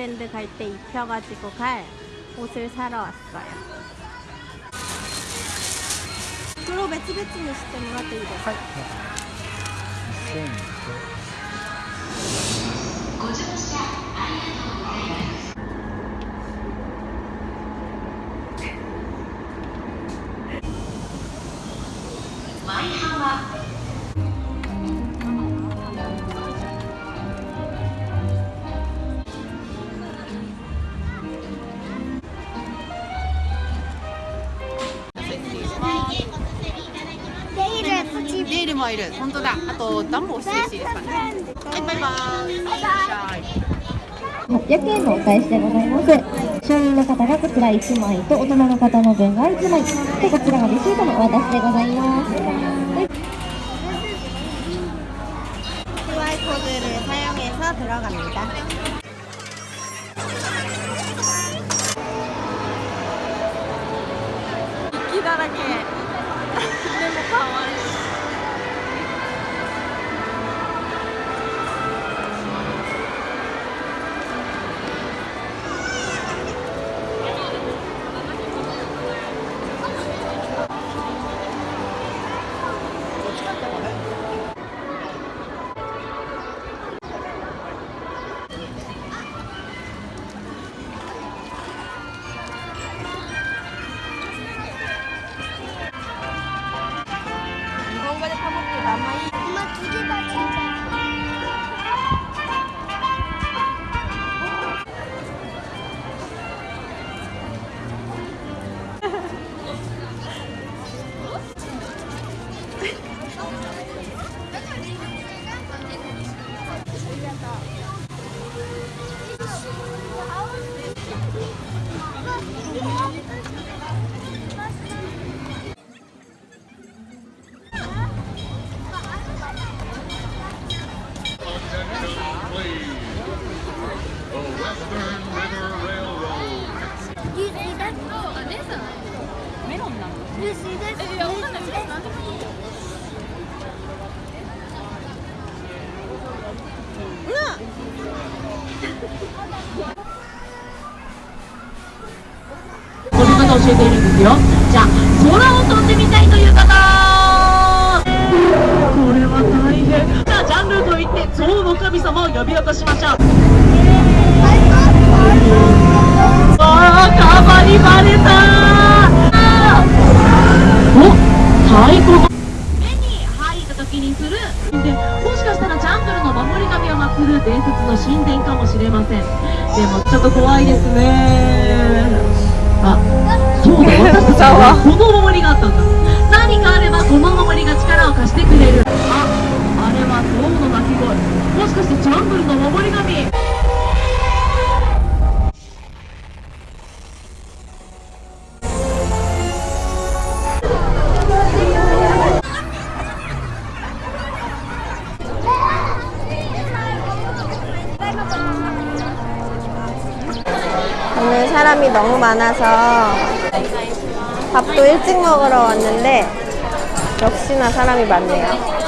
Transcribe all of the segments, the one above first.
디즈니랜드 갈 때 입혀가지고 갈 옷을 사러 왔어요 黒別々にしてもらっていいですか、ネイ いる。本当だ。あと暖房してほしいですかね。はいバイバイ。800円のお返しでございます。少年の方がこちら1枚と大人の方の分が1枚。でこちらがレシートのお渡しでございます。はい。い。One. You see this?「この方教えているんですよじゃあ空を飛んでみたいという方これは大変じゃあジャンルといって象の神様を呼び起こしましょう 너무 많아서 밥도 일찍 먹으러 왔는데 역시나 사람이 많네요.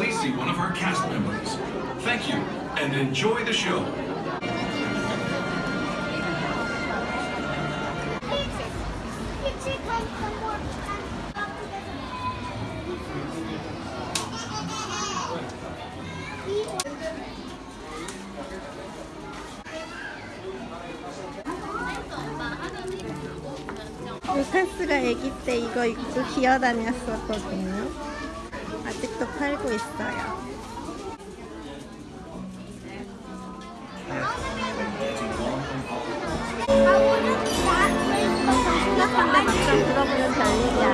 Please see one of our cast members. Thank you and enjoy the show. 루카스가 아기 때 이거 입고 기어다녔었거든요. 아직도 팔고 있어요. 생각한데 막상 들어보면 아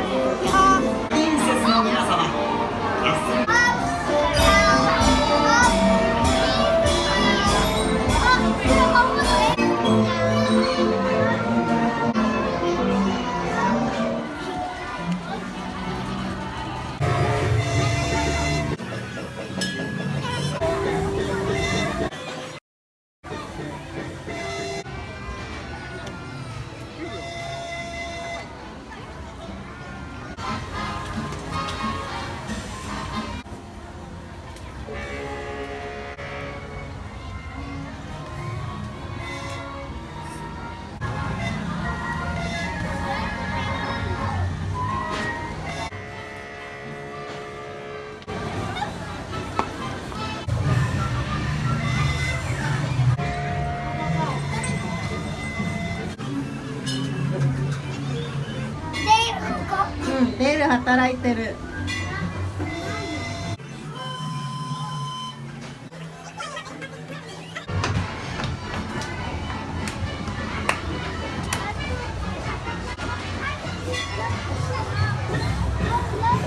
働いてる。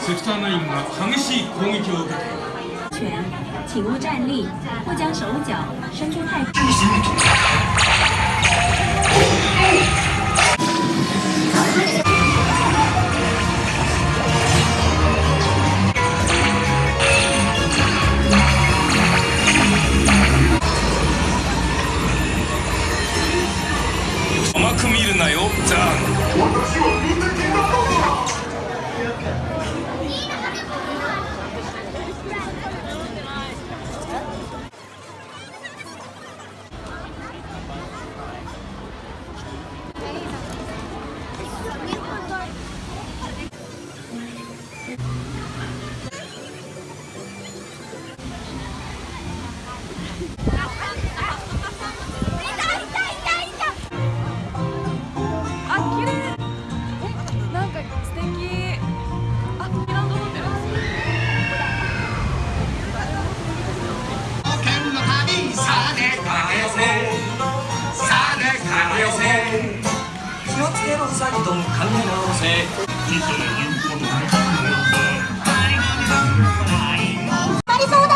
セクター9が激しい攻撃を受けている拳，请勿站立，或将手脚伸出太。 あね帰よせ気をつけろサイドン考え直せ。人生言うことないありそうだ回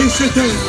em setembro.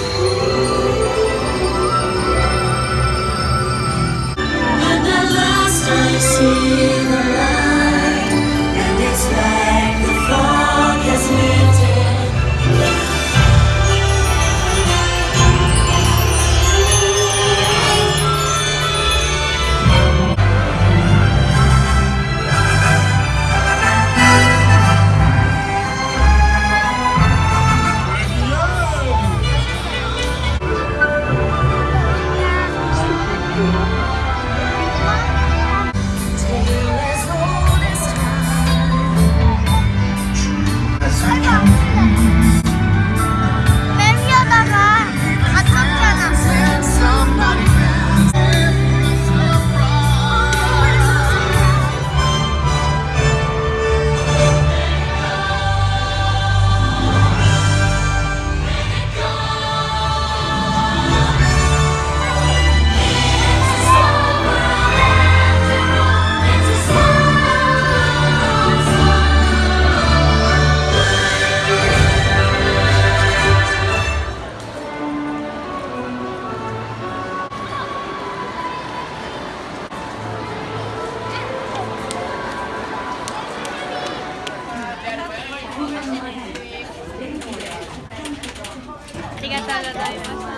がとうございました。